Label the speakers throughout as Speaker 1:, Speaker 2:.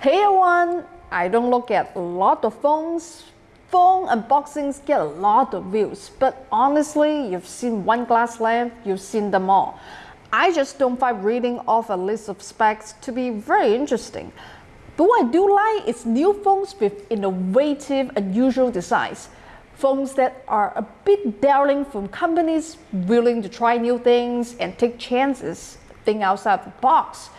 Speaker 1: Hey everyone, I don't look at a lot of phones. Phone unboxings get a lot of views, but honestly, you've seen one glass lamp, you've seen them all. I just don't find reading off a list of specs to be very interesting. But what I do like is new phones with innovative, unusual designs. Phones that are a bit daring from companies willing to try new things and take chances, think outside the box.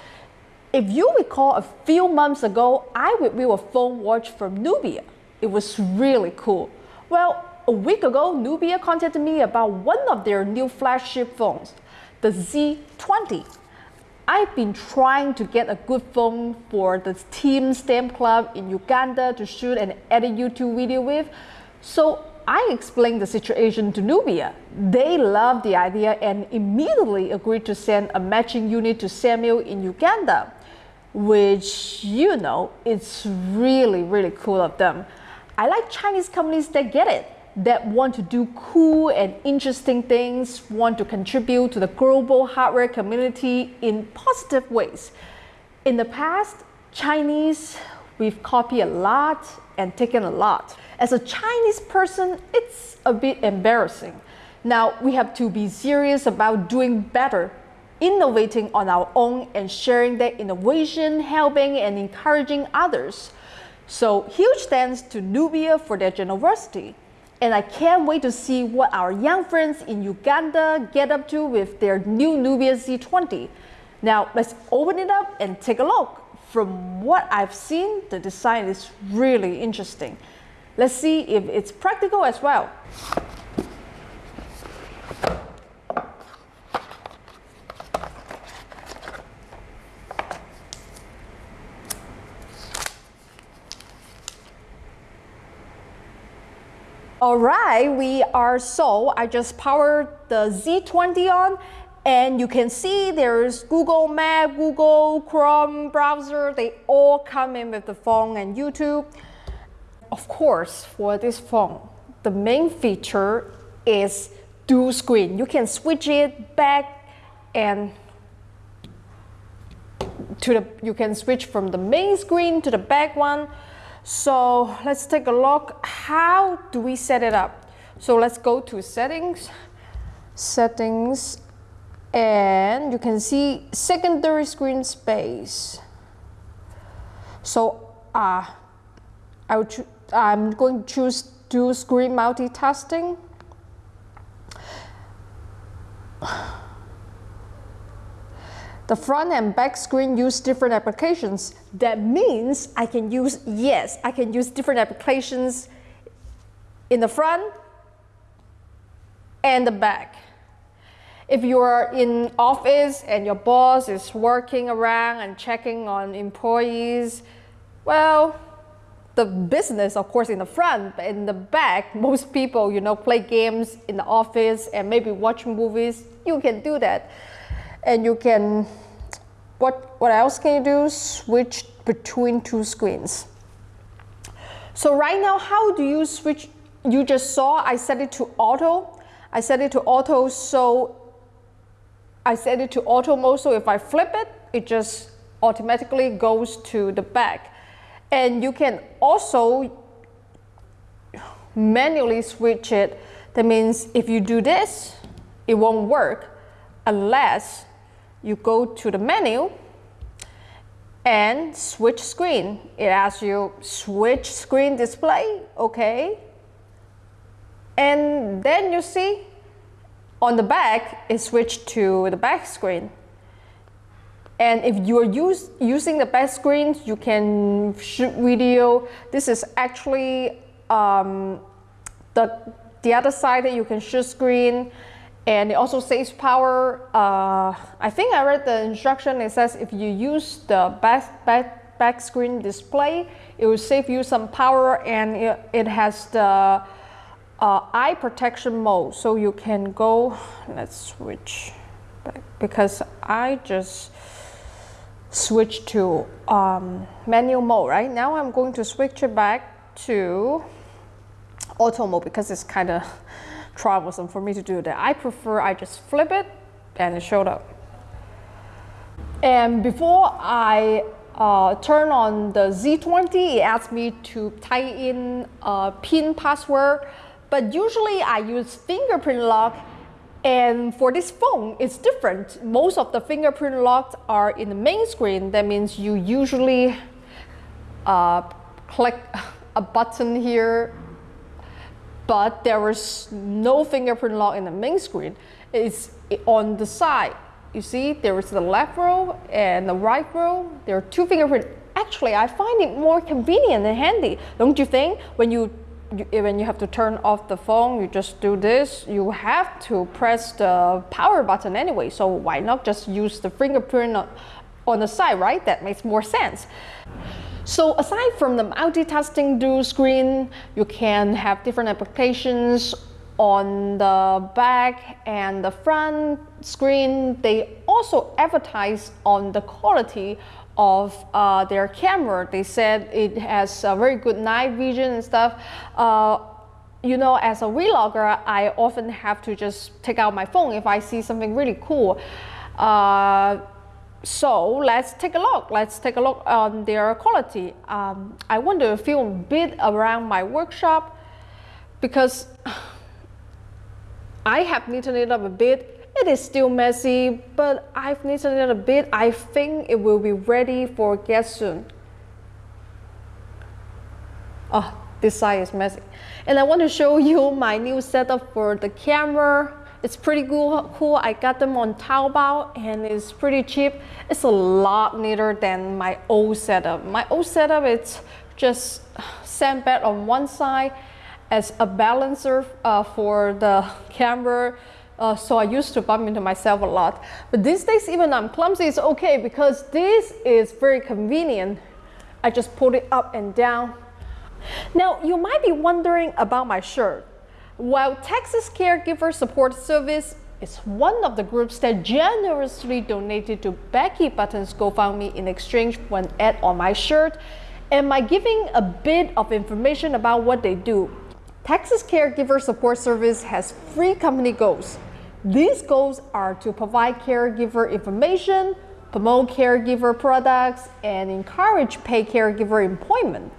Speaker 1: If you recall a few months ago, I reviewed a phone watch from Nubia. It was really cool. Well, a week ago, Nubia contacted me about one of their new flagship phones, the Z20. I've been trying to get a good phone for the Team Stamp Club in Uganda to shoot and edit YouTube video with. So I explained the situation to Nubia. They loved the idea and immediately agreed to send a matching unit to Samuel in Uganda, which, you know, it's really, really cool of them. I like Chinese companies that get it that want to do cool and interesting things, want to contribute to the global hardware community in positive ways. In the past, Chinese, we've copied a lot and taken a lot. As a Chinese person, it's a bit embarrassing. Now, we have to be serious about doing better, innovating on our own and sharing that innovation, helping and encouraging others. So huge thanks to Nubia for their generosity. And I can't wait to see what our young friends in Uganda get up to with their new Nubia Z20. Now let's open it up and take a look. From what I've seen, the design is really interesting. Let's see if it's practical as well. All right, we are so, I just powered the Z20 on and you can see there's Google Map, Google Chrome browser, they all come in with the phone and YouTube. Of course, for this phone, the main feature is dual screen. You can switch it back and to the, you can switch from the main screen to the back one. So let's take a look. How do we set it up? So let's go to settings, settings, and you can see secondary screen space. So uh, I would I'm going to choose dual screen multitasking. The front and back screen use different applications. That means I can use, yes, I can use different applications in the front and the back. If you are in office and your boss is working around and checking on employees, well, the business, of course, in the front, but in the back, most people, you know, play games in the office and maybe watch movies. You can do that and you can, what, what else can you do? Switch between two screens. So right now, how do you switch? You just saw I set it to auto. I set it to auto, so I set it to auto mode, so if I flip it, it just automatically goes to the back. And you can also manually switch it. That means if you do this, it won't work unless you go to the menu and switch screen. It asks you switch screen display, okay. And then you see on the back, it switched to the back screen. And if you're use, using the back screen, you can shoot video. This is actually um, the, the other side that you can shoot screen and it also saves power. Uh, I think I read the instruction, it says if you use the back, back, back screen display, it will save you some power and it, it has the uh, eye protection mode. So you can go, let's switch back because I just switched to um, manual mode, right? Now I'm going to switch it back to auto mode because it's kind of troublesome for me to do that. I prefer I just flip it and it showed up. And before I uh, turn on the Z20, it asks me to type in a PIN password. But usually I use fingerprint lock and for this phone, it's different. Most of the fingerprint locks are in the main screen. That means you usually uh, click a button here, but there is no fingerprint lock in the main screen. It's on the side. You see, there is the left row and the right row. There are two fingerprint. Actually, I find it more convenient and handy. Don't you think? When you you, eh, when you have to turn off the phone, you just do this. You have to press the power button anyway, so why not just use the fingerprint on the side, right? That makes more sense. So aside from the multitasking dual screen, you can have different applications on the back and the front screen. They also advertise on the quality of uh, their camera. They said it has a very good night vision and stuff. Uh, you know, as a vlogger, I often have to just take out my phone if I see something really cool. Uh, so let's take a look. Let's take a look on their quality. Um, I want to film a bit around my workshop because I have neatened it up a bit it is still messy, but I've knitted it a bit. I think it will be ready for guests soon. Oh, this side is messy. And I want to show you my new setup for the camera. It's pretty cool. I got them on Taobao and it's pretty cheap. It's a lot neater than my old setup. My old setup, it's just sandbag on one side as a balancer uh, for the camera uh, so I used to bump into myself a lot. But these days, even I'm clumsy, it's okay because this is very convenient. I just pull it up and down. Now, you might be wondering about my shirt. While Texas Caregiver Support Service is one of the groups that generously donated to Becky Button's GoFundMe in exchange for an ad on my shirt, am I giving a bit of information about what they do? Texas Caregiver Support Service has three company goals. These goals are to provide caregiver information, promote caregiver products, and encourage paid caregiver employment.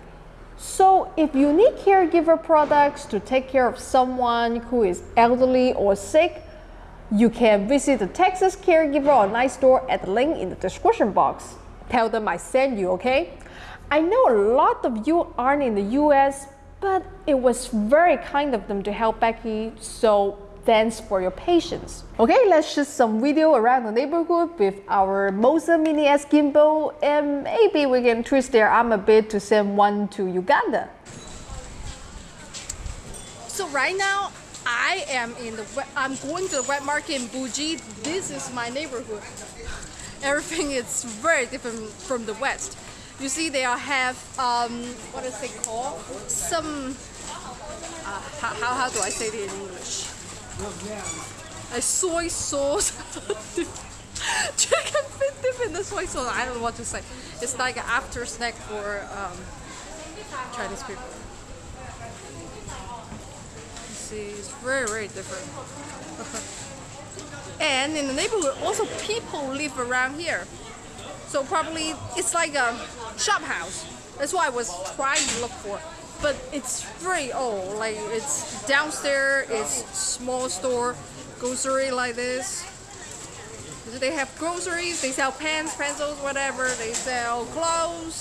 Speaker 1: So if you need caregiver products to take care of someone who is elderly or sick, you can visit the Texas Caregiver online store at the link in the description box. Tell them I sent you, okay? I know a lot of you aren't in the US, but it was very kind of them to help Becky, so Thanks for your patience. Okay, let's shoot some video around the neighborhood with our Moza Mini S gimbal and maybe we can twist their arm a bit to send one to Uganda. So right now, I am in the, I'm going to the wet market in Buji. This is my neighborhood. Everything is very different from the West. You see they have, um, what is it called? Some, uh, how, how do I say it in English? A soy sauce. Chicken fit dip in the soy sauce. I don't know what to say. It's like an after snack for um, Chinese people. See, it's very, very different. and in the neighborhood, also people live around here. So probably it's like a shop house. That's what I was trying to look for but it's very old. Like it's downstairs, it's small store, grocery like this. They have groceries, they sell pens, pencils, whatever. They sell clothes,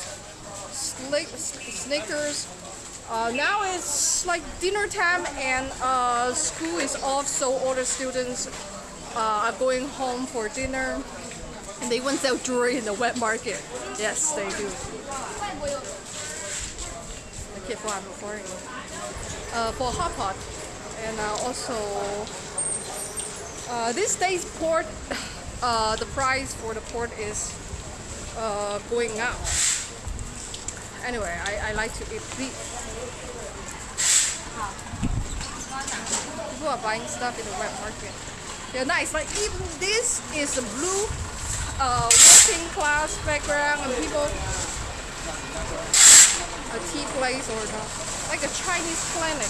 Speaker 1: slick, sneakers. Uh, now it's like dinner time and uh, school is off, so all the students uh, are going home for dinner. And they even sell jewelry in the wet market. Yes, they do for I'm. Uh, for hot pot, and uh, also uh, this day's port, uh, the price for the port is uh, going up. Anyway, I, I like to eat beef. People are buying stuff in the wet market. They're nice. Like even this is a blue uh, working class background, and people a tea place or the, like a Chinese clinic.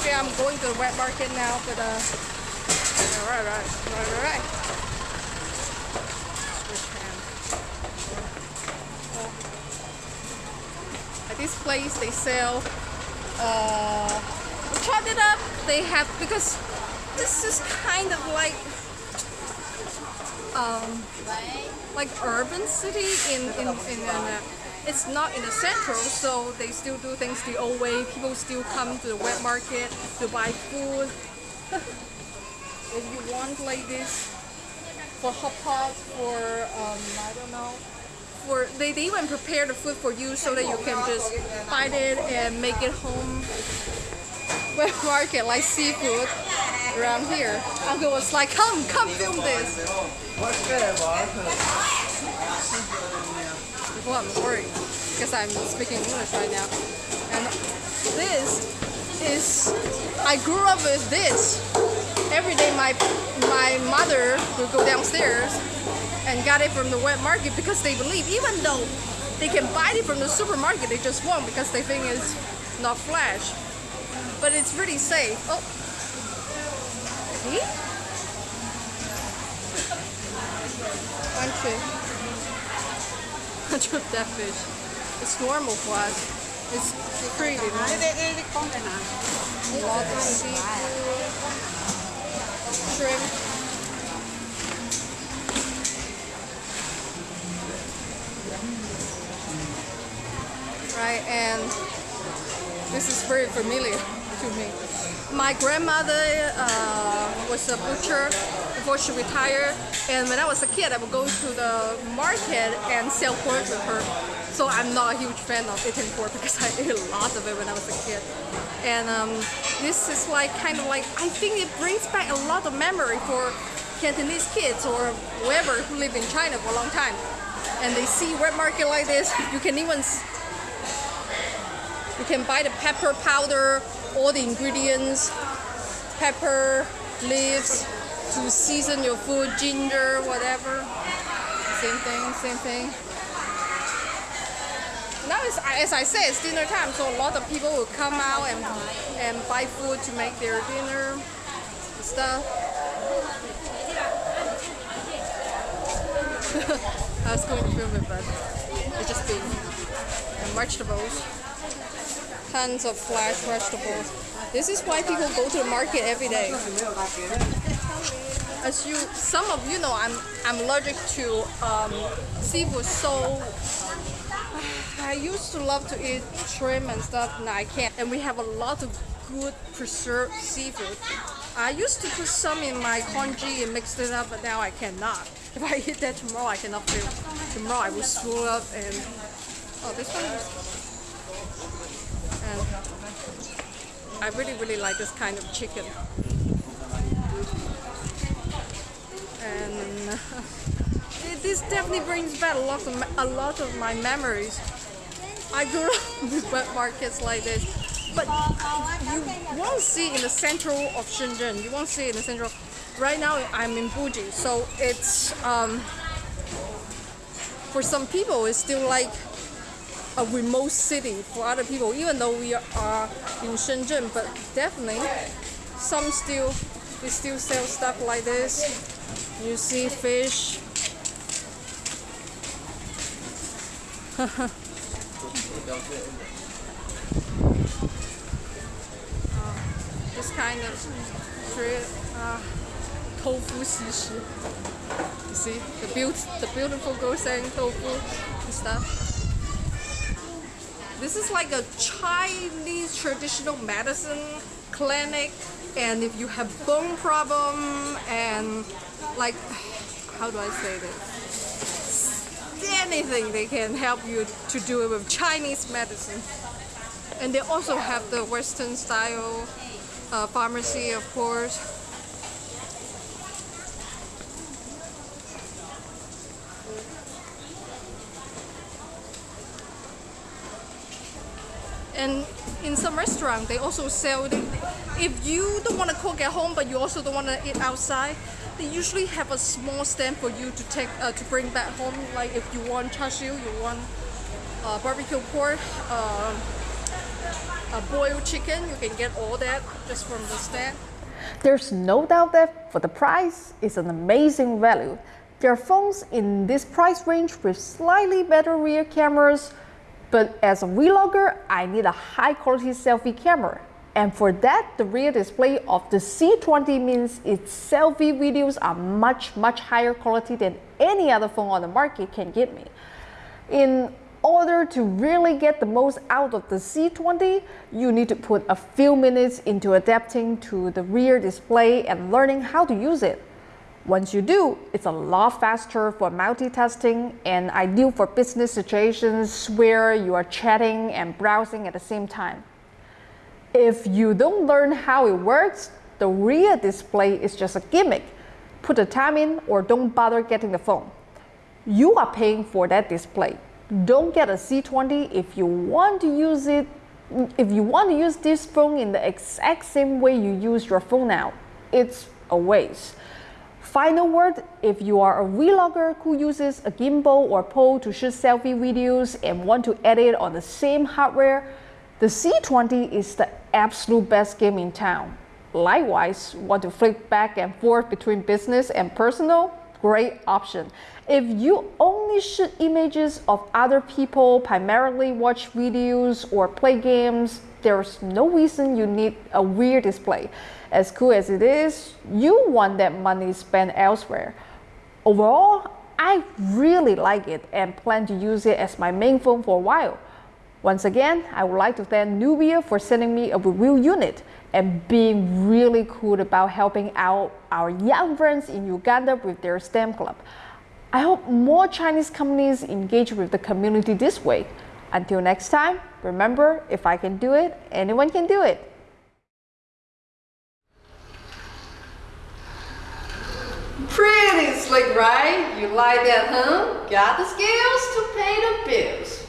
Speaker 1: Okay, I'm going to the wet market now, but uh, alright, right, right, right, right. Switch. Oh, this place they sell. Uh, tried it up. They have because this is kind of like um, like urban city in in in. in uh, it's not in the central, so they still do things the old way. People still come to the wet market to buy food. if you want like this for hot pot, for um, I don't know, for they, they even prepare the food for you so that you can just buy it and make it home. Wet market like seafood around here. Uncle was like, come, come film this. I'm worried because I'm speaking English right now. And this is, I grew up with this. Every day my, my mother would go downstairs and got it from the wet market because they believe even though they can buy it from the supermarket, they just won't because they think it's not fresh. But it's really safe. Oh, see? One, two. Hundred that fish. It's normal for us. It's pretty. Lot of seafood, shrimp. Right, and this is very familiar to me. My grandmother uh, was a butcher before she retired, and when I was a kid, I would go to the market and sell pork with her. So I'm not a huge fan of eating pork because I ate a lot of it when I was a kid. And um, this is like kind of like I think it brings back a lot of memory for Cantonese kids or whoever who live in China for a long time. And they see wet market like this, you can even you can buy the pepper powder, all the ingredients, pepper, leaves to season your food, ginger, whatever. Same thing, same thing. Now, it's, as I said, it's dinner time, so a lot of people will come out and, and buy food to make their dinner stuff. I was going to film it, but it's just been and vegetables tons of fresh vegetables. This is why people go to the market every day. As you, some of you know, I'm I'm allergic to um, seafood, so I used to love to eat shrimp and stuff. Now I can't. And we have a lot of good preserved seafood. I used to put some in my congee and mix it up, but now I cannot. If I eat that tomorrow, I cannot feel. Tomorrow I will swell up and oh, this one is and I really really like this kind of chicken and this definitely brings back a lot of a lot of my memories. I grew up with wet markets like this but you won't see in the central of Shenzhen. You won't see in the central. Right now I'm in Buji so it's um, for some people it's still like a remote city. For other people, even though we are in Shenzhen, but definitely some still, we still sell stuff like this. You see fish. uh, this kind of uh, tofu shishi. You see the, beaut the beautiful saying tofu and stuff. This is like a Chinese traditional medicine clinic and if you have bone problem and like how do I say this? Anything they can help you to do it with Chinese medicine. And they also have the western style uh, pharmacy of course. And in some restaurant, they also sell, if you don't want to cook at home, but you also don't want to eat outside, they usually have a small stand for you to take uh, to bring back home. Like if you want char siu, you want uh, barbecue pork, uh, a boiled chicken, you can get all that just from the stand. There's no doubt that for the price, it's an amazing value. There are phones in this price range with slightly better rear cameras, But as a vlogger, I need a high quality selfie camera. And for that, the rear display of the Z20 means its selfie videos are much, much higher quality than any other phone on the market can give me. In order to really get the most out of the Z20, you need to put a few minutes into adapting to the rear display and learning how to use it. Once you do, it's a lot faster for multitasking and ideal for business situations where you are chatting and browsing at the same time. If you don't learn how it works, the rear display is just a gimmick. Put the time in or don't bother getting the phone. You are paying for that display. Don't get a Z20 if you want to use it if you want to use this phone in the exact same way you use your phone now. It's a waste. Final word, if you are a vlogger who uses a gimbal or pole to shoot selfie videos and want to edit on the same hardware, the Z20 is the absolute best game in town. Likewise, want to flip back and forth between business and personal? Great option. If you only shoot images of other people, primarily watch videos or play games, there's no reason you need a weird display. As cool as it is, you want that money spent elsewhere. Overall, I really like it and plan to use it as my main phone for a while. Once again, I would like to thank Nubia for sending me a review unit and being really cool about helping out our young friends in Uganda with their STEM club. I hope more Chinese companies engage with the community this way. Until next time, remember, if I can do it, anyone can do it.
Speaker 2: Pretty slick, right? You like that, huh? Got the skills to pay the bills.